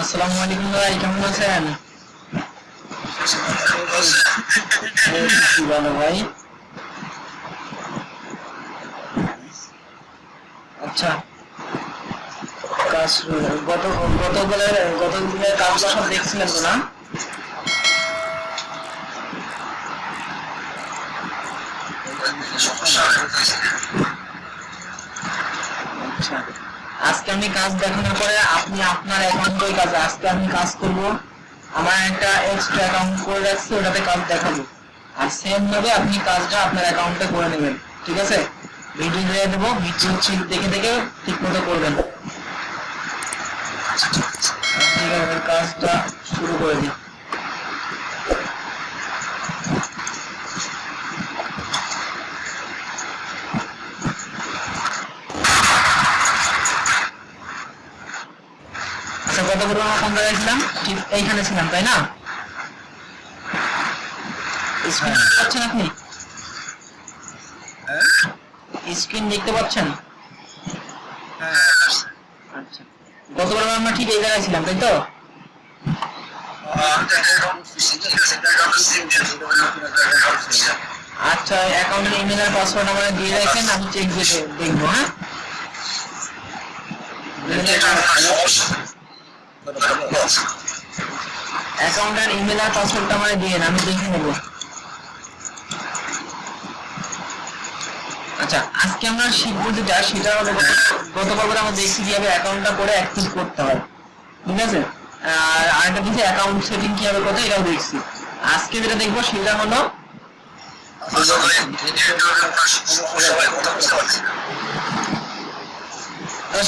আসসালামু আলাইকুম ভাই, কেমন আছেন? ভালো ভাই। আচ্ছা কাজ গত গতকালের বলে গত দিনের কাজগুলো সব দেখছিলেন তো না আচ্ছা আজকে আমি কাজ দেখানোর পরে আপনি আপনার অ্যাকাউন্টই কাজ, আজকে আমি কাজ করব। আমার একটা এক্সট্রা অ্যাকাউন্ট করে রাখছি, ওটাতে কাজ দেখাবো। আর সেম ভাবে আপনি কাজটা আপনার অ্যাকাউন্টে করে নেবেন, ঠিক আছে? ভিডিও দিয়ে দেবো ভিডিও দেখে দেখে ঠিক মতো করবেন। ঠিক আছে। কাজটা শুরু করে দিই। আচ্ছা কত করে আমরা ছিলাম এইখানে ছিলাম, তাই না? আপনি? স্ক্রিন দেখতে পাচ্ছেন? আচ্ছা। আমরা ঠিক এই জায়গায় ছিলাম, তাই তো? আচ্ছা ইমেল আর পাসওয়ার্ড আমাকে দিয়ে রাখেন, আমি চেক দিয়ে দেখব হ্যাঁ? অ্যাকাউন্টের ইমেল আর পাসওয়ার্ডটা আমাকে দিয়ে আমি দেখে নেব আচ্ছা আজকে আমরা শিখব যেটা সেটা হলো গত পর্বে আমরা দেখছি কীভাবে অ্যাকাউন্টটা করে অ্যাক্টিভ করতে হয় ঠিক আছে আর আরেকটা কিছু অ্যাকাউন্ট সেটিং কীভাবে করতে হয় এটাও দেখছি আজকে যেটা দেখব সেটা হলো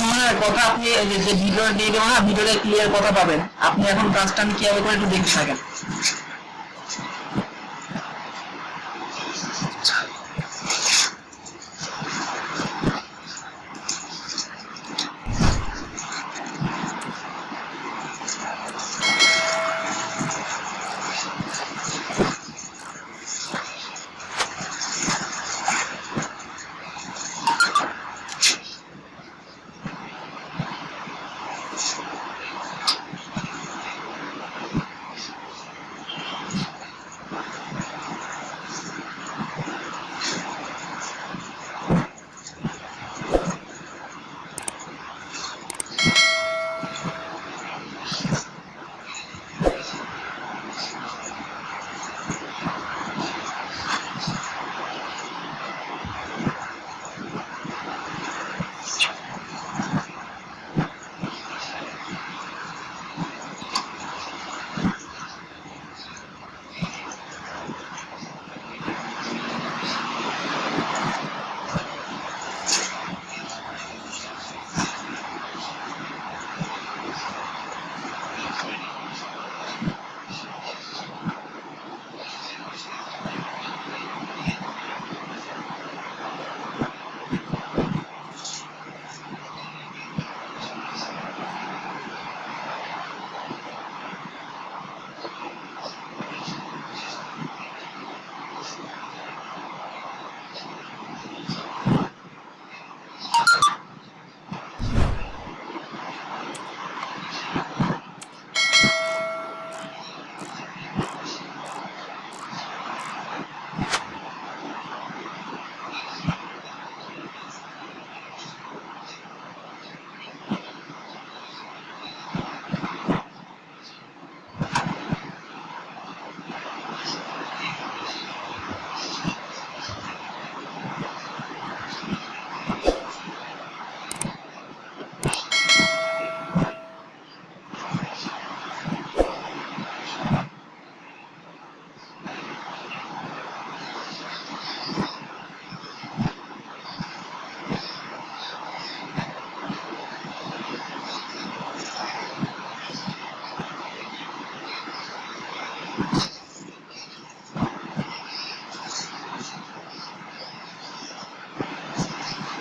সময় কথা আপনি যে ভিডিও দিয়ে দেবো না ভিডিওটা ক্লিয়ার কথা পাবেন। আপনি এখন কাজটা আমি কীভাবে করে একটু দেখতে থাকেন।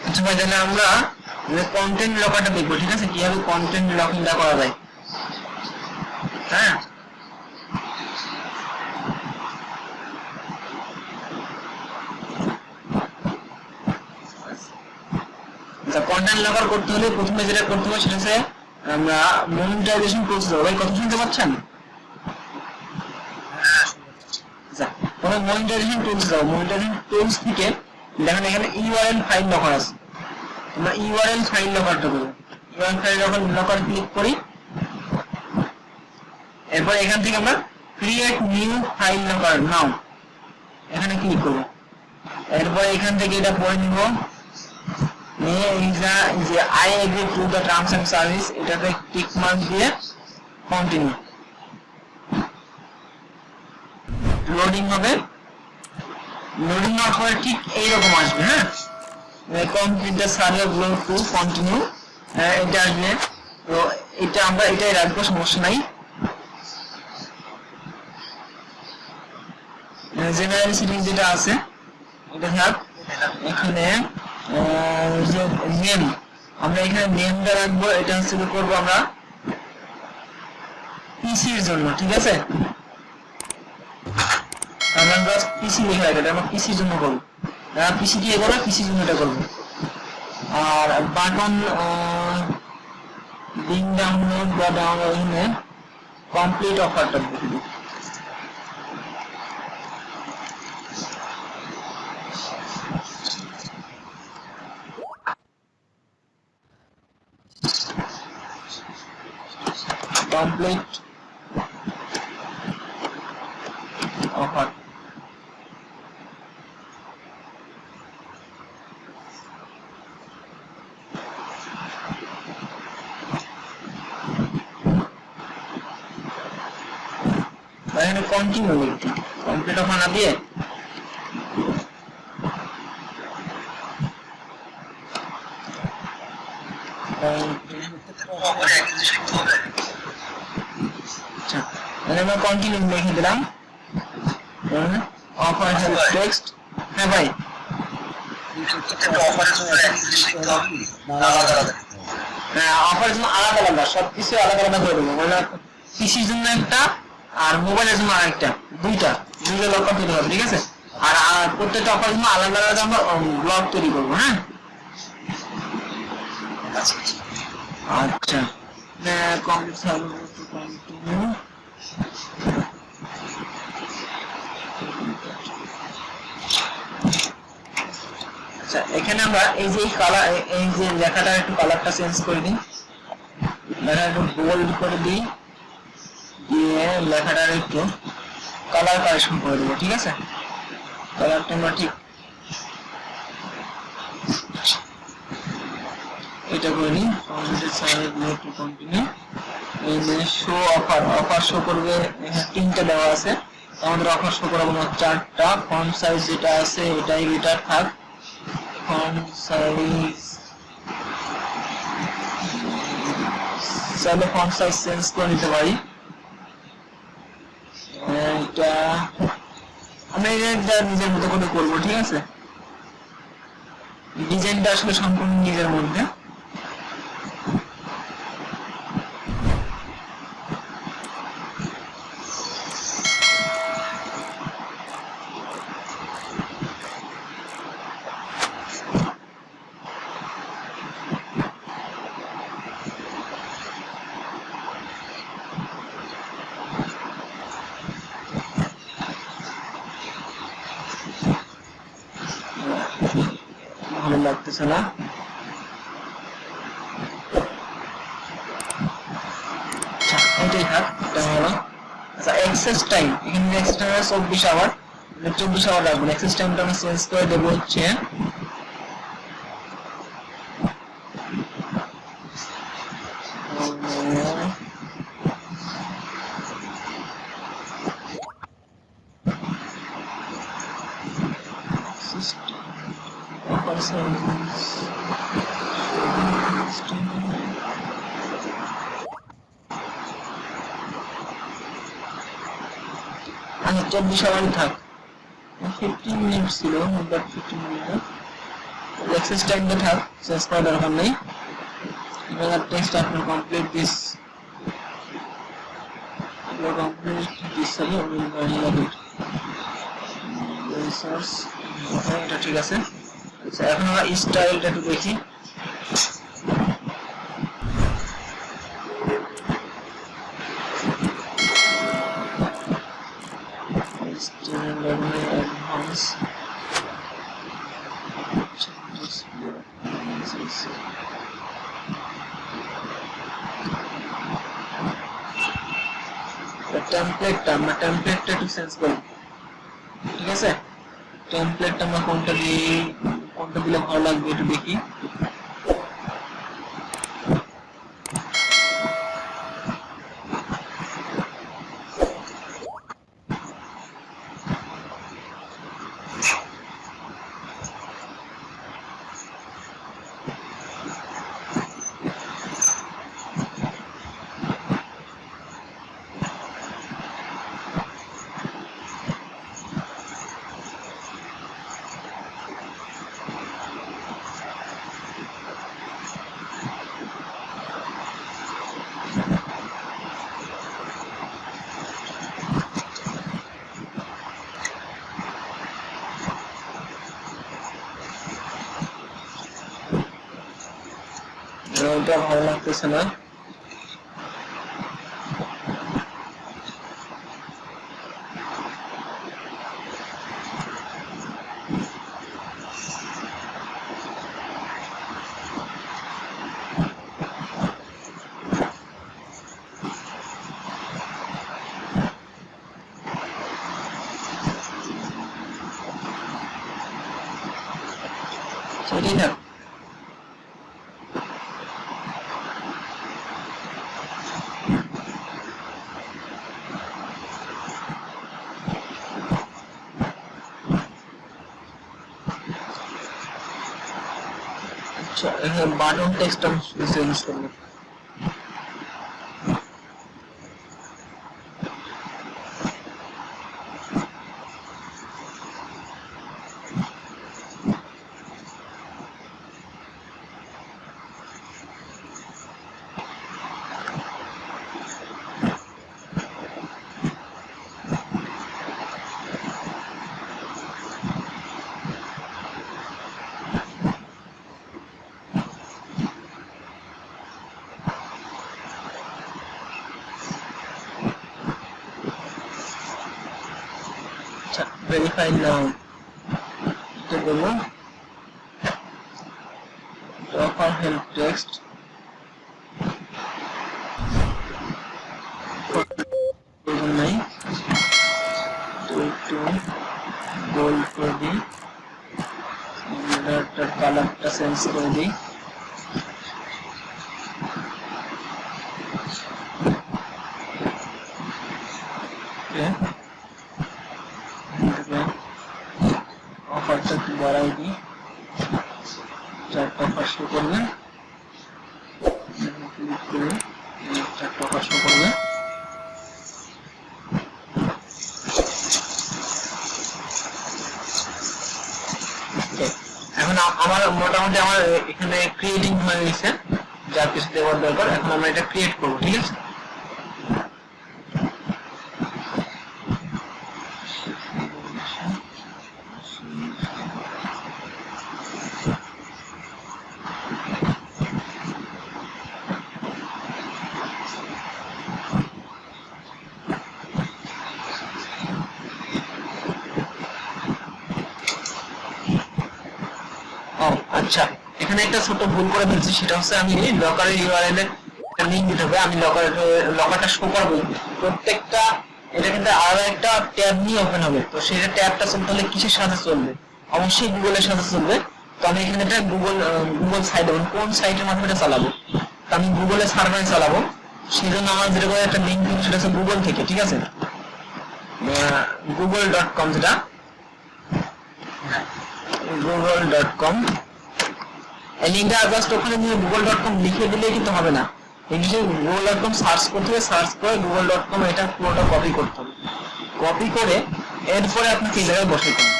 আচ্ছা তাহলে আমরা কন্টেন্ট লকারটা দেখব, ঠিক আছে? কীভাবে কন্টেন্ট লকিংটা করা যায়? হ্যাঁ? আচ্ছা কন্টেন্ট লকার করতে হলে প্রথমে যেটা করতে হবে সেটা আমরা মনিটাইজেশন দেবো ভাই, কথা শুনতে পাচ্ছেন আচ্ছা তোমরা মনিটাইজেশন টুলস দাও মনিটাইজেশন টুলস থেকে দেখেন এখানে ইউআরএল ফাইল লকার আছে। আমরা ইউআরএল ফাইল লকারটা করব ইউআরএল ফাইল যখন লকার ক্লিক করি। এরপর এখান থেকে আমরা create new file locker now এখানে ক্লিক করব। এরপর এখান থেকে এটা পড়ে নিব। নিয়ে যা- যে I agree to the terms and service এটাতে টিক মার্ক দিয়ে কন্টিনিউ লোডিং হবে। লোডিং হওয়ার পরে ঠিক এইরকম আসবে হ্যাঁ? Complete the survey below to continue এটা আসবে। তো এটা আমরা এটাই রাখব, সমস্যা নাই। জেনারেল সেটিং যেটা আছে, এটা থাক এখানে যে নেম আমরা এখানে নেমটা রাখব, এটা হচ্ছে করব আমরা পিসির জন্য, ঠিক আছে? আমরা জাস্ট পিসি লিখে রাখি, এটা আমরা পিসির জন্য করব পিসি দিয়ে করব পিসির জন্য এটা করব। আর বাটন লিঙ্ক ডাউনলোড বা ডাউনলোড কমপ্লিট অফারটা দেখে অফার এখানে কন্টিনিউ লিখতে কমপ্লিট অফার না দিয়ে আচ্ছা মানে আমরা কন্টিনিউ লিখে দিলাম হেল্প টেক্সট হ্যাঁ ভাই অফার আলাদা আলাদা সবকিছু আলাদা আলাদা করে জন্য একটা আর মোবাইলের জন্য আরেকটা দুইটা দুইটা লক দিতে হবে ঠিক আছে আর প্রত্যেকটা অফার জন্য আলাদা আলাদা আমরা ব্লগ তৈরি করব হ্যাঁ আচ্ছা আচ্ছা এখানে আমরা এই যে কালার এই যে লেখাটা একটু কালারটা চেঞ্জ করে দিই। লেখা একটু বোল্ড করে দিই, দিয়ে লেখাটার একটু কালার কারেকশন করে দেবো, ঠিক আছে? কালারটা আমরা ঠিক এটা করে নিই। কম্পিউটার সাইড কন্টিনিউ এই যে শো অফার অফার শো করবে, এখানে তিনটা দেওয়া আছে। আমাদের অফার শো করাবো চারটা ফন্ট সাইজ যেটা আছে, এটাই এটা থাক। ফন্ট সাইজ চাইলে ফন্ট সাইজ চেঞ্জ করে নিতে পারি এটা আমি এটা নিজের মতো করে করব, ঠিক আছে? ডিজাইনটা আসলে সম্পূর্ণ নিজের মধ্যে। আচ্ছা, এটাই আচ্ছা এক্সেস টাইম এখানে এক্সেস টাইম চব্বিশ আওয়ার চব্বিশ এক্সেস টাইমটা আমি চেঞ্জ করে দেবো হচ্ছে আচ্ছা চব্বিশ থাক। ফিফটিন মিনিট ছিল ফিফটিন মিনিট এক্সেস টাইমটা থাক শেষ করার দরকার নেই। এবার টেক্সট আপনার কমপ্লিট দিস কমপ্লিট দিস এটা ঠিক আছে। আচ্ছা এখন স্টাইলটা একটু দেখি। আমরা টেমপ্লেটটা একটু চেঞ্জ করব ঠিক আছে? টেমপ্লেটটা আমরা কোনটা দিই কোনটা দিলে ভালো লাগবে একটু দেখি। ওটা ভালো লাগতেছে না সেটাই না আচ্ছা এখানে বাটন টেক্সট আমি চেঞ্জ করব আচ্ছা অফার হেল্প টেক্সট প্রয়োজন নাই। তো একটু গোল্ড করে দিই। কালারটা চেঞ্জ করে দিই Okay. অফারটা একটু বাড়াই দিই চারটা অফার শো করবে ক্লিক করে চারটা অফার শো করবে Okay, এখন আ- আমার মোটামুটি আমার এখানে ক্রিয়েটিং হয়ে গেছে যা কিছু দেওয়ার দরকার এখন আমরা এটা ক্রিয়েট করব ঠিক আছে ও আচ্ছা এখানে একটা ছোট ভুল করে ফেলছি, সেটা হচ্ছে আমি লকারের ইউআরএল এর লিংক দিতে হবে। আমি লকার লকারটা শো করব। প্রত্যেকটা, এটা কিন্তু আরও একটা ট্যাব নিয়ে ওপেন হবে। তো সেই ট্যাবটা চলতে হলে কিসের সাথে চলবে? অবশ্যই গুগলের সাথে চলবে। তো আমি এখানে এটা গুগল গুগল সাইট এবং কোন সাইটের মাধ্যমে এটা চালাবো? তো আমি গুগলে সার্ভারে চালাবো। সেই জন্য আমার যেটা করে একটা লিংক সেটা হচ্ছে গুগল থেকে, ঠিক আছে? গুগল ডট কম যেটা। গুগল ডট কম লিঙ্কটা জাস্ট ওখানে নিয়ে গুগল ডট কম লিখে কিন্তু হবে না। গুগল ডট কম সার্চ করতে হবে সার্চ করে গুগল ডট কম এটা পুরোটা কপি করতে হবে। কপি করে এরপরে আপনাকে এই জায়গায় বসাইতে হবে।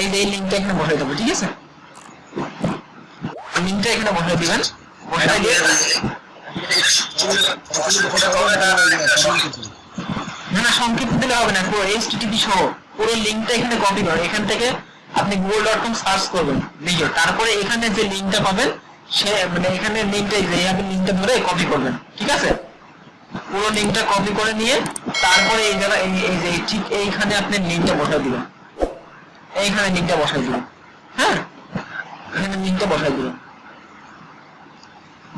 এই যে এই লিঙ্কটা এখানে বসাইতে হবে, ঠিক আছে? লিঙ্কটা এখানে বসাই দিবেন। বসাই দিয়ে না না সংক্ষিপ্ত দিলে হবে না, পুরো এইচটিটিপি সহ পুরো লিংকটা এখানে কপি করেন এখান থেকে আপনি গুগল ডট কম সার্চ করবেন লিখে তারপরে এখানে যে লিঙ্কটা পাবেন, সে মানে এখানে লিঙ্কটা যে আপনি লিঙ্কটা ধরে কপি করবেন, ঠিক আছে? পুরো লিঙ্কটা কপি করে নিয়ে, তারপরে এই জায়গা, এই যে ঠিক এইখানে আপনি লিঙ্কটা বসাই দিবেন। এইখানে লিঙ্কটা বসাই দিবেন হ্যাঁ? এখানে লিঙ্কটা বসাই দিবেন।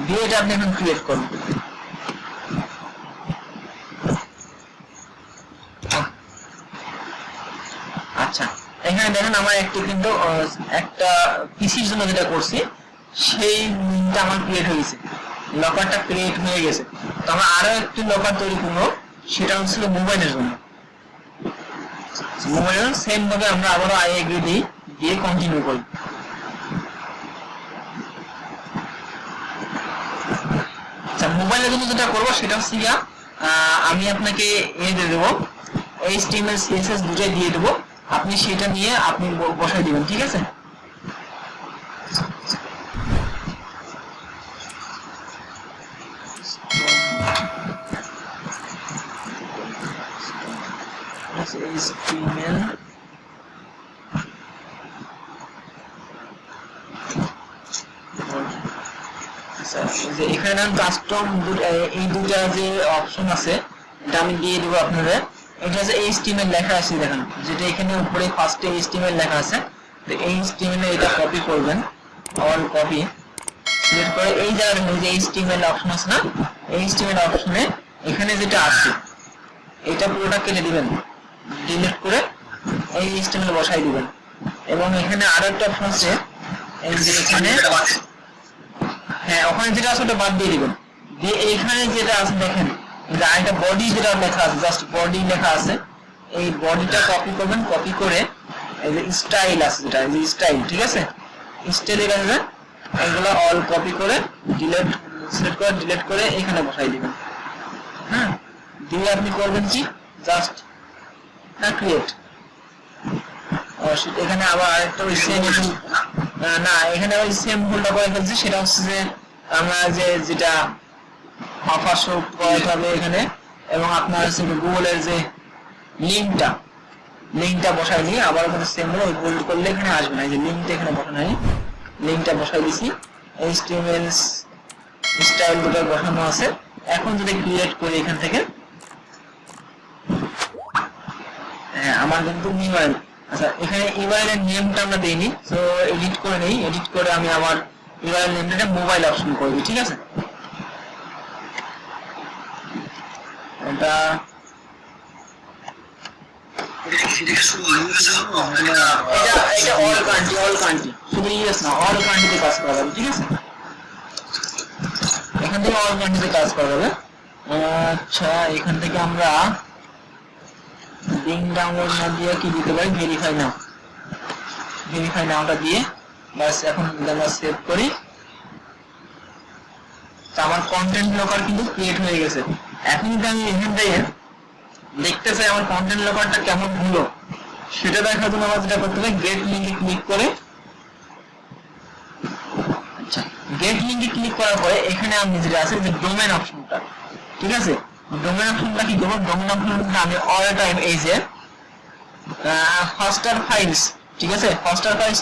দিয়ে এটা আপনি এখন ক্রিয়েট করুন। আচ্ছা। এখানে দেখেন আমার একটি কিন্তু একটা পিসির জন্য যেটা করছি, সেই লিঙ্কটা আমার ক্রিয়েট হয়ে গেছে। লকারটা ক্রিয়েট হয়ে গেছে। তো আমরা আরও একটি লকার তৈরি করব, সেটা হচ্ছিল মোবাইলের জন্য। মোবাইলের সেম ভাবে আমরা আবারও আই এগ্রি দিই, দিয়ে কন্টিনিউ করি। আচ্ছা মোবাইলের জন্য যেটা করব, সেটা হচ্ছে আমি আপনাকে এ দিয়ে দেবো এইচটিএমএল সিএসএস দুটাই দিয়ে দেবো। আপনি সেটা নিয়ে আপনি বসাই দিবেন, ঠিক আছে? যে এখানে কাস্টম এই দুটা যে অপশন আছে, এটা আমি দিয়ে দেবো আপনাদের। এটা হচ্ছে এইচটিএমএল লেখা আছে, দেখেন। যেটা এখানে উপরে ফার্স্টে এইচটিএমএল লেখা আছে। তো এই এইচটিএমএল এটা কপি করবেন। অল কপি সিলেক্ট করে এই জায়গায় দেখেন যে এইচটিএমএল অপশন আছে না? এইচটিএমএল অপশনে এখানে যেটা আছে, এটা পুরোটা কেটে দিবেন। ডিলিট করে এই এইচটিএমএল বসাই দিবেন। এবং এখানে আরও একটা অপশন আছে, এই যে এখানে হ্যাঁ ওখানে যেটা আছে ওটা বাদ দিয়ে দিবেন। দিয়ে এইখানে যেটা আছে দেখেন আরেকটা বডি যেটা লেখা আছে জাস্ট বডি লেখা আছে এই বডিটা কপি করবেন কপি করে এই যে স্টাইল আছে যেটা এই যে স্টাইল ঠিক আছে? স্টাইল এর আছে এগুলো অল কপি করে ডিলিট সিলেক্ট করে ডিলিট করে এখানে বসাই দিবেন। হ্যাঁ? দিয়ে আপনি করবেন কি? জাস্ট না ক্রিয়েট এখানে আবার আরেকটা সেম না এখানে ওই সেম ভুলটা করে ফেলছি সেটা হচ্ছে যে আমরা যে যেটা অফার শো হবে এখানে। এবং আপনার হচ্ছে গুগলের যে লিঙ্কটা লিঙ্কটা বসাই নিয়ে আবার ওখানে সেম হলো বোল্ড করলে এখানে আসবে না। এই যে লিঙ্কটা এখানে বসানো হয় লিঙ্কটা বসাই দিছি। এইচটিএমএল স্টাইল দুটো বসানো আছে। এখন যদি ক্রিয়েট করি এখান থেকে। হ্যাঁ আমার কিন্তু ইমেল আচ্ছা এখানে ইমেলের নেমটা আমরা দেইনি। তো এডিট করে নেই। এডিট করে আমি আমার ইমেলের নেমটা মোবাইল অপশন করে দিই, ঠিক আছে? এটা আচ্ছা এখান থেকে আমরা লিঙ্ক ডাউনলোড না দিয়ে কি দিতে পারি? ভেরিফাই নাও ভেরিফাই নাওটা দিয়ে বাস এখন সেভ করি। আমার কন্টেন্ট লকার কিন্তু ক্রিয়েট হয়ে গেছে। এখন যদি আমি এখান থেকে দেখতে চাই আমার কন্টেন্ট লকারটা কেমন হলো, সেটা দেখার জন্য আমার যেটা করতে হবে গেট লিঙ্কে ক্লিক করে আচ্ছা গেট লিঙ্কে ক্লিক করার পরে এখানে আমি যেটা আছে, যে ডোমেন অপশনটা ঠিক আছে? ডোমেন অপশনটা কি করব? ডোমেন অপশনটা আমি অল টাইম এই যে ফাস্টার ফাইলস ঠিক আছে? Faster files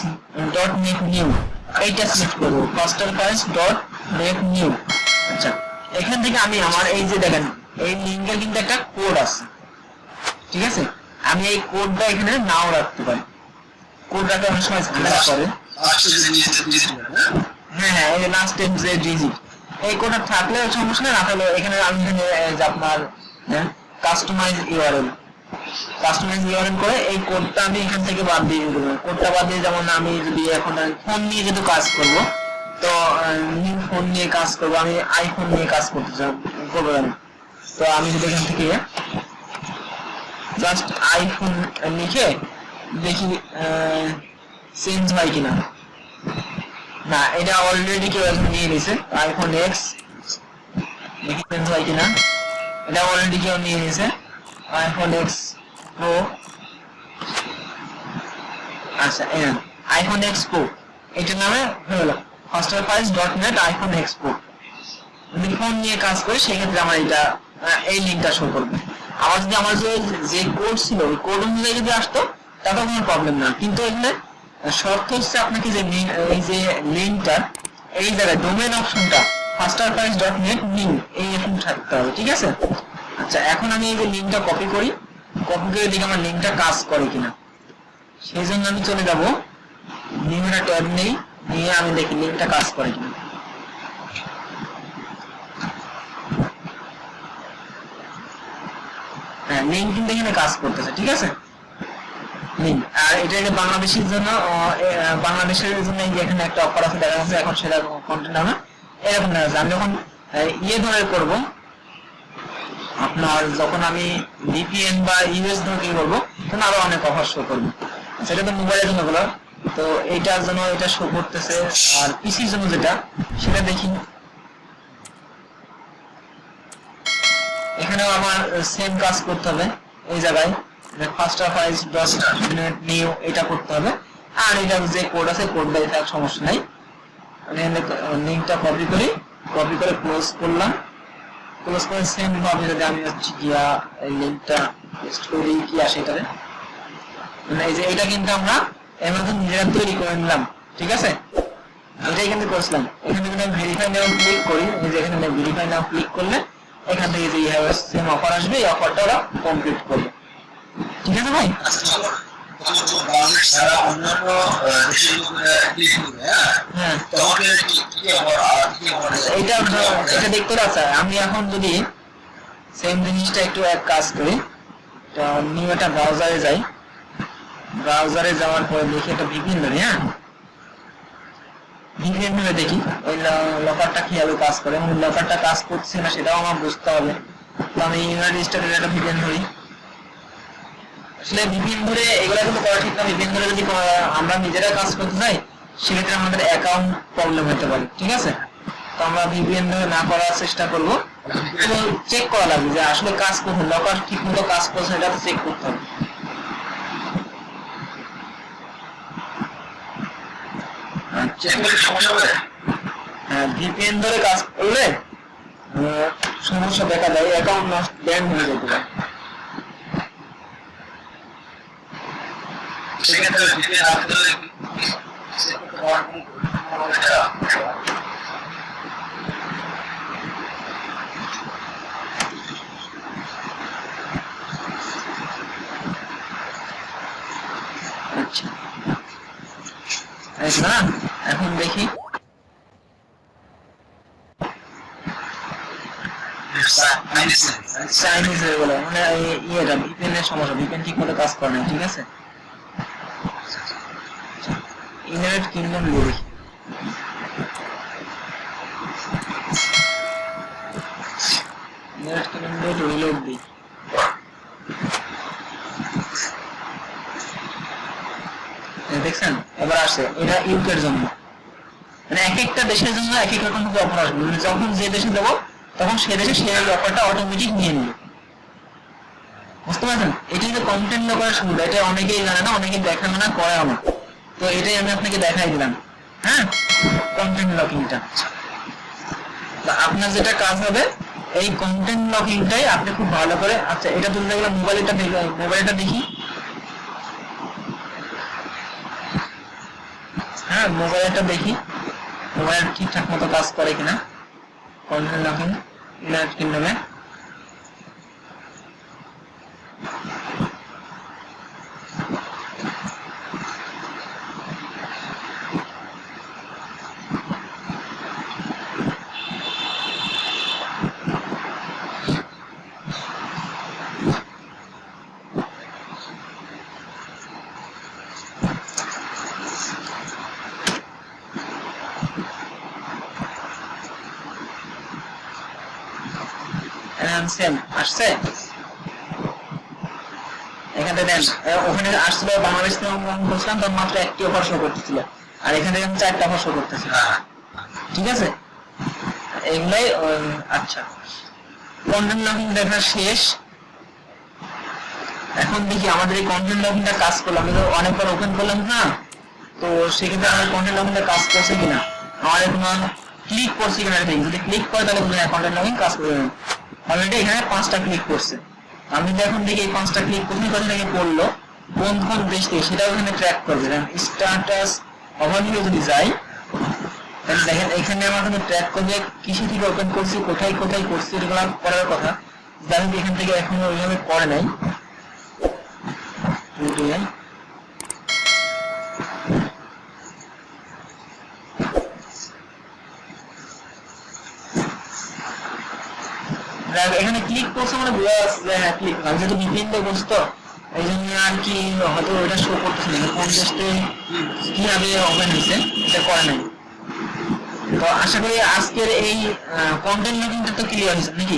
dot net new এইটা সিলেক্ট করব faster files dot net new আচ্ছা। এখান থেকে আমি আমার এই যে দেখেন এই লিঙ্কের কিন্তু একটা কোড আছে। ঠিক আছে? আমি এই কোডটা এখানে নাও রাখতে পারি। কোড রাখতে অনেক সময় ঝামেলা করে। হ্যাঁ হ্যাঁ এই লাস্ট টাইম যে ডিজিট এই কোডটা থাকলে সমস্যা না থাকলে এখানে আমি এখানে আপনার কাস্টমাইজ ইউআরএল কাস্টমাইজ ইউআরএল করে এই কোডটা আমি এখান থেকে বাদ দিয়ে দেবো। কোডটা বাদ দিয়ে যেমন আমি যদি এখন ফোন নিয়ে যেহেতু কাজ করব তো ফোন নিয়ে কাজ করব। আমি আইফোন নিয়ে কাজ করতে চাই আমি তো আমি যদি এখান থেকে জাস্ট আইফোন লিখে দেখি চেঞ্জ হয় কিনা। না, এটা অলরেডি কেউ একজন নিয়ে নিছে। আইফোন এক্স দেখি চেঞ্জ হয় কিনা। এটা অলরেডি কেউ নিয়ে নিছে। আইফোন এক্স প্রো আচ্ছা আইফোন এক্স প্রো এটার নামে হয়ে নেট আইফোন এক্স প্রো যদি ফোন নিয়ে কাজ করি সেক্ষেত্রে আমার এটা এই লিঙ্কটা শো করবে। আবার যদি আমার যে যে কোড ছিল, ওই কোড অনুযায়ী যদি আসতো তাতে কোনো প্রবলেম না কিন্তু এখানে শর্ত হচ্ছে আপনাকে যে এই যে লিঙ্কটা এই জায়গায় ডোমেন অপশনটা নেট নিউ এই অপশন থাকতে হবে, ঠিক আছে? আচ্ছা এখন আমি এই যে লিঙ্কটা কপি করি। কপি করে দেখি আমার লিঙ্কটা কাজ করে কিনা। সেই জন্য আমি চলে যাব। নিউটা ট্যাব নেই। নিয়ে আমি দেখি লিঙ্কটা কাজ করে কিনা। হ্যাঁ এখানে এরকম ইয়ে ধরে করব, আপনার যখন আমি ভিপিএন বা ইউএস ধরে করব, তখন আরও অনেক অফার শো করবে। সেটা তো মোবাইলের জন্য তো এইটার জন্য এটা শো করতেছে, আর পিসির জন্য যেটা, সেটা দেখি। এখানেও আমার সেম কাজ করতে হবে, এই জায়গায়। First of ice dot new এটা করতে হবে। আর এটা যে কোড আছে কোডটা এটা সমস্যা নাই। লিঙ্কটা কপি করি কপি করে ক্লোজ করলাম। ক্লোজ করে সেম ভাবে যদি আমি হচ্ছে গিয়া লিঙ্কটা পেস্ট করি, কি আসে এটাতে? মানে এই যে এটা কিন্তু আমরা নিজেরা তৈরি করে নিলাম ঠিক আছে? এটাই কিন্তু করছিলাম এখানে যদি আমি ভেরিফাই নাও ক্লিক করি এই যে এখানে ভেরিফাই নাও ক্লিক করলে এখান থেকে যে সেম অফার আসবে এই অফারটা ওরা কমপ্লিট করবে। ঠিক আছে ভাই? হ্যাঁ? হ্যাঁ। এটা এটা দেখতে আমি এখন যদি সেম জিনিসটা একটু এক কাজ করি নিউ একটা ব্রাউজারে যাই। ব্রাউজারে যাওয়ার পরে দেখি একটা ভিপিএন ধরি হ্যাঁ ভিপিএন ধরে দেখি। ওই লকারটা কীভাবে কাজ করে? এবং লকারটা কাজ করছে না, সেটাও আমার বুঝতে হবে। তো আমি ইউনাইটেড স্টেটের একটা ভিপিএন ধরি। আসলে ভিপিএন ধরে এগুলো কিন্তু করা ঠিক না। ভিপিএন ধরে যদি আমরা নিজেরা কাজ করতে যাই সেক্ষেত্রে আমাদের অ্যাকাউন্ট প্রবলেম হতে পারে, ঠিক আছে? তো আমরা ভিপিএন ধরে না করার চেষ্টা করব। চেক করা লাগবে যে আসলে কাজ করছে লকার ঠিক মতো কাজ করছে এটা চেক করতে হবে চেক করলে সমস্যা হবে। হ্যাঁ ভিপিএন ধরে কাজ করলে সমস্যা দেখা যায় অ্যাকাউন্ট নষ্ট ব্যান হয়ে যেতে পারে। সেক্ষেত্রে ভিপিএন আচ্ছা। না? এখন দেখি। চাইনিজ হয়ে গেল। মানে ঠিক মতো কাজ করে না, ঠিক আছে? ইন্টারনেট কিংডম দেখি। ইন্টারনেট কিংডম রিলোড এই দেখছেন এবার আসে এটা ইউকের জন্য। মানে এক একটা দেশের জন্য এক এক রকম অফার আসবে। মানে যখন যে দেশে দেবো, তখন সে দেশে সেই অফারটা অটোমেটিক নিয়ে নেবে। বুঝতে পারছেন? এটি যে কন্টেন্ট সুবিধা, এটা অনেকেই জানে না না করে আমার তো এটাই আমি আপনাকে দেখাই দিলাম। হ্যাঁ? কন্টেন্ট লকিংটা আপনার যেটা কাজ হবে, এই কন্টেন্ট লকিংটাই আপনি খুব ভালো করে আচ্ছা এটা তুলতে গেলে মোবাইলটা মোবাইলটা দেখি। হ্যাঁ মোবাইলটা দেখি। মোবাইল ঠিকঠাক মতো কাজ করে কিনা। কন্টেন্ট লকিং ইন্টারনেট এখানে এখানে আচ্ছা। এখন দেখি আমাদের এই কন্টেন্ট লকিংটা কাজ করল। তো অনেকবার ওপেন করলাম না, তো সেক্ষেত্রে আমাদের কন্টেন্ট লকিংটা কাজ করছে কিনা? আমাদের কোনো ক্লিক করছে কিনা যদি ক্লিক করে তাহলে কন্টেন্ট লকিং কাজ করবে। অলরেডি এখানে পাঁচটা ক্লিক করছে। আমি এখন দেখি এই পাঁচটা ক্লিক কোথায় কোথা থেকে পড়ল, কোন কোন দেশ থেকে, সেটাও এখানে ট্র্যাক করবে। স্টার্টাস ওভারভিউ যদি যাই তাহলে দেখেন এখানে আমার কিন্তু ট্র্যাক করবে, কিসে থেকে ওপেন করছি, কোথায় কোথায় করছি, এগুলো করার কথা। হোক এখান থেকে এখনও ওইভাবে করে নাই। এখানে ক্লিক করছে মানে বোঝা যাচ্ছে যে হ্যাঁ ক্লিক আমি যেহেতু ভিপিএন দিয়ে বলছি তো এই জন্য আর কি হয়তো ওটা শো করতেছে না। দেশে কীভাবে ওপেন হয়েছে এটা করে নাই। তো আশা করি আজকের এই কন্টেন্ট লুকিংটা তো ক্লিয়ার হয়েছে নাকি?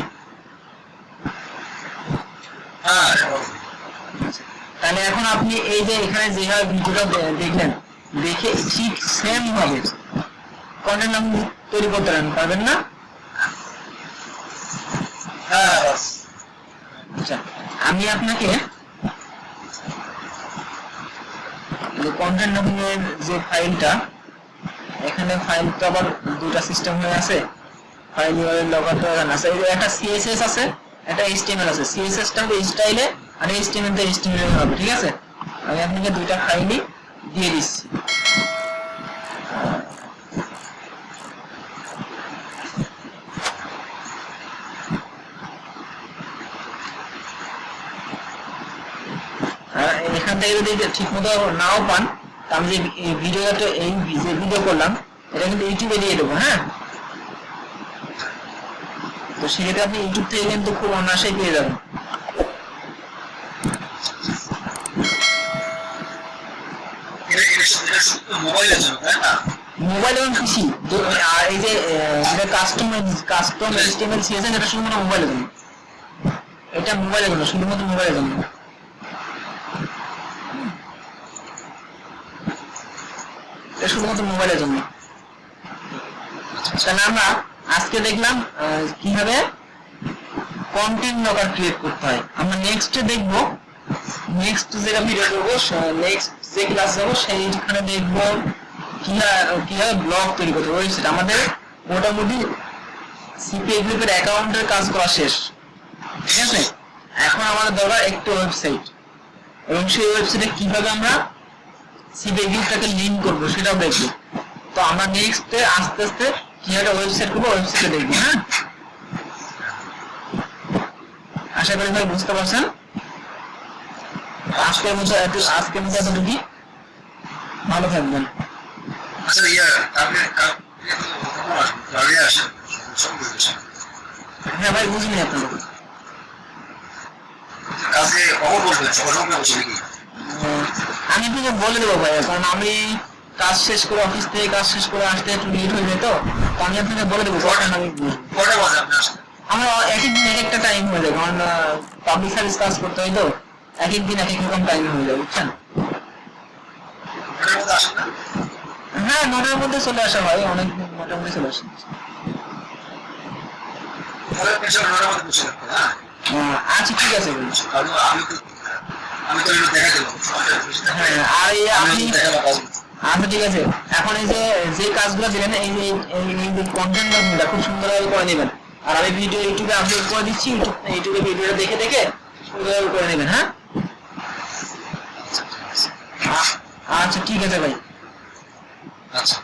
হ্যাঁ তাহলে এখন আপনি এই যে এখানে যেভাবে ভিডিওটা দেখলেন দেখে ঠিক সেম ভাবে কন্টেন্ট আপনি তৈরি করতে পারবেন না? আচ্ছা আমি আপনাকে কন্টেন্ট নামের যে ফাইলটা, এখানে ফাইলটা আবার দুটা সিস্টেম হয়ে আছে। ফাইল ইউআরএল লগারটা এখানে আছে একটা সিএসএস আছে, একটা এইচটিএমএল আছে। সিএসএস টা হবে স্টাইলে আর এইচটিএমএল টা এইচটিএমএল হবে, ঠিক আছে? আমি আপনাকে দুইটা ফাইলই দিয়ে দিচ্ছি আর এখান থেকে যদি ঠিক মতো নাও পান তা আমি যে ভিডিওটা এই যে ভিডিও করলাম, এটা কিন্তু ইউটিউবে দিয়ে দেবো হ্যাঁ? তো সেক্ষেত্রে আপনি ইউটিউব থেকে কিন্তু খুব অনায়াসেই পেয়ে যাবেন। মোবাইল এবং পিসি এই যে যেটা কাস্টম কাস্টম এইচটিএমএল সিএসএস এটা শুধুমাত্র মোবাইলের জন্য। এটা মোবাইলের জন্য, শুধুমাত্র মোবাইলের জন্য। এটা শুধুমাত্র মোবাইলের জন্য। তাহলে আমরা আজকে দেখলাম কীভাবে কন্টেন্ট লকার ক্রিয়েট করতে হয়। আমরা নেক্সটে দেখব নেক্সট যেটা ভিডিও করব নেক্সট যে ক্লাস যাব, সেইখানে দেখব কীভাবে ব্লগ তৈরি করতে ওয়েবসাইট আমাদের মোটামুটি সিপিএ গ্রুপের অ্যাকাউন্টের কাজ করা শেষ। ঠিক আছে? এখন আমাদের দরকার একটু ওয়েবসাইট এবং সেই ওয়েবসাইটে কীভাবে আমরা গ্রুপটাকে লিঙ্ক করব সেটাও দেখব। তো আমরা নেক্সটে আস্তে আস্তে কীভাবে ওয়েবসাইট করব ওয়েবসাইটে দেখব হ্যাঁ? আশা করি ভাই বুঝতে পারছেন? আজকের মতো এত আজকের মতো এতটুকু ভালো থাকবেন। আচ্ছা ইয়া আপনি হ্যাঁ ভাই বুঝিনি আপনার কাজে কখন বলবেন আমি আপনাকে বলে দেবো ভাই কারণ আমি কাজ শেষ করে অফিস থেকে কাজ শেষ করে আসতে একটু লেট হয়ে যায় তো আমি আপনাকে বলে দেবো কখন আমি কটা বাজে আমার এক এক দিন এক একটা টাইম হয়ে যায় কারণ পাবলিক সার্ভিস কাজ করতে হয় তো এক এক দিন এক এক রকম টাইম হয়ে যায় বুঝছেন? হ্যাঁ নটার মধ্যে চলে আসা হয় অনেক নটার মধ্যে চলে আসে হ্যাঁ। আচ্ছা ঠিক আছে। আমি আচ্ছা ঠিক আছে। এখন এই যে যে কাজগুলো দিলেন এই যে এই এই যে কন্টেন্টগুলো খুব সুন্দরভাবে করে নেবেন। আর আমি ভিডিও ইউটিউবে আপলোড করে দিচ্ছি ইউটিউবে ভিডিওটা দেখে দেখে সুন্দরভাবে করে নেবেন হ্যাঁ? আচ্ছা ঠিক আছে ভাই। আচ্ছা।